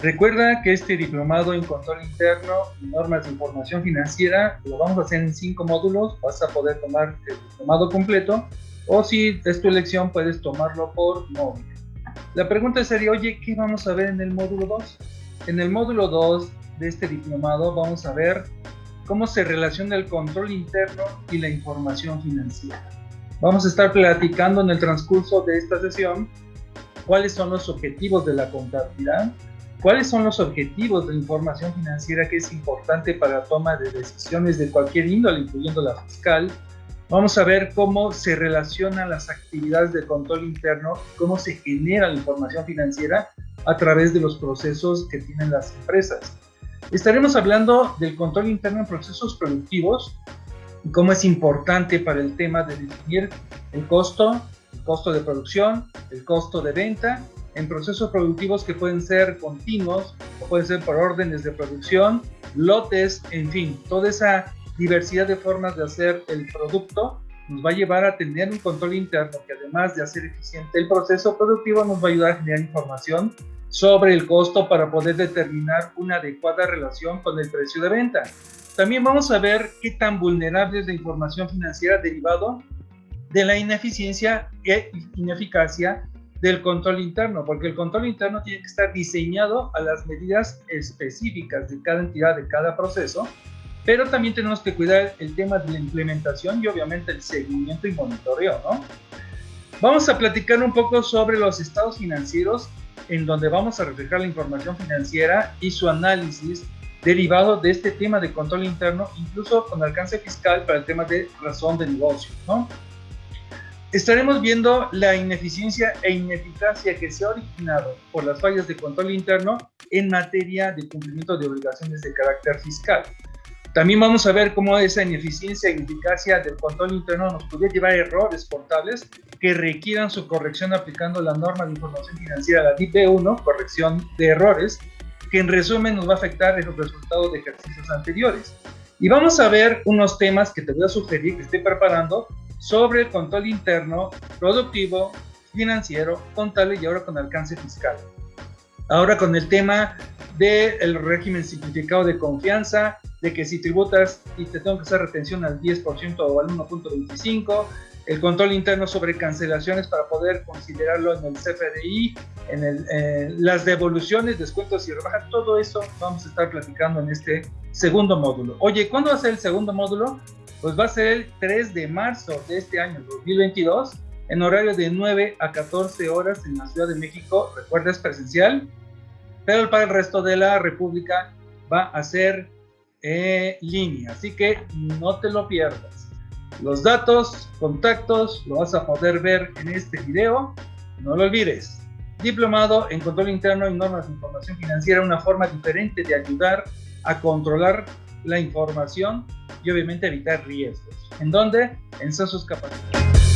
Recuerda que este diplomado en control interno y normas de información financiera lo vamos a hacer en cinco módulos. Vas a poder tomar el diplomado completo o si es tu elección puedes tomarlo por móvil. La pregunta sería, oye, ¿qué vamos a ver en el módulo 2? En el módulo 2 de este diplomado vamos a ver cómo se relaciona el control interno y la información financiera. Vamos a estar platicando en el transcurso de esta sesión cuáles son los objetivos de la contabilidad, ¿Cuáles son los objetivos de información financiera que es importante para la toma de decisiones de cualquier índole, incluyendo la fiscal? Vamos a ver cómo se relacionan las actividades de control interno, cómo se genera la información financiera a través de los procesos que tienen las empresas. Estaremos hablando del control interno en procesos productivos y cómo es importante para el tema de definir el costo, el costo de producción, el costo de venta en procesos productivos que pueden ser continuos o pueden ser por órdenes de producción, lotes, en fin, toda esa diversidad de formas de hacer el producto nos va a llevar a tener un control interno que además de hacer eficiente el proceso productivo nos va a ayudar a generar información sobre el costo para poder determinar una adecuada relación con el precio de venta. También vamos a ver qué tan vulnerable es la información financiera derivado de la ineficiencia e ineficacia del control interno, porque el control interno tiene que estar diseñado a las medidas específicas de cada entidad, de cada proceso, pero también tenemos que cuidar el tema de la implementación y obviamente el seguimiento y monitoreo, ¿no? Vamos a platicar un poco sobre los estados financieros, en donde vamos a reflejar la información financiera y su análisis derivado de este tema de control interno, incluso con alcance fiscal para el tema de razón de negocio, ¿no? Estaremos viendo la ineficiencia e ineficacia que se ha originado por las fallas de control interno en materia de cumplimiento de obligaciones de carácter fiscal. También vamos a ver cómo esa ineficiencia e ineficacia del control interno nos podría llevar a errores contables que requieran su corrección aplicando la norma de información financiera, la DIP1, corrección de errores, que en resumen nos va a afectar en los resultados de ejercicios anteriores. Y vamos a ver unos temas que te voy a sugerir que esté preparando sobre el control interno, productivo, financiero, contable y ahora con alcance fiscal. Ahora con el tema del régimen simplificado de confianza, de que si tributas y te tengo que hacer retención al 10% o al 1.25%, el control interno sobre cancelaciones para poder considerarlo en el CFDI, en las devoluciones, descuentos y rebajas, todo eso vamos a estar platicando en este segundo módulo. Oye, ¿cuándo va a ser el segundo módulo? Pues va a ser el 3 de marzo de este año 2022 en horario de 9 a 14 horas en la Ciudad de México. Recuerda, es presencial, pero para el resto de la República va a ser en línea, así que no te lo pierdas. Los datos, contactos, lo vas a poder ver en este video. No lo olvides. Diplomado en Control Interno y Normas de Información Financiera, una forma diferente de ayudar a controlar la información y obviamente evitar riesgos. ¿En dónde? En sus capacidades.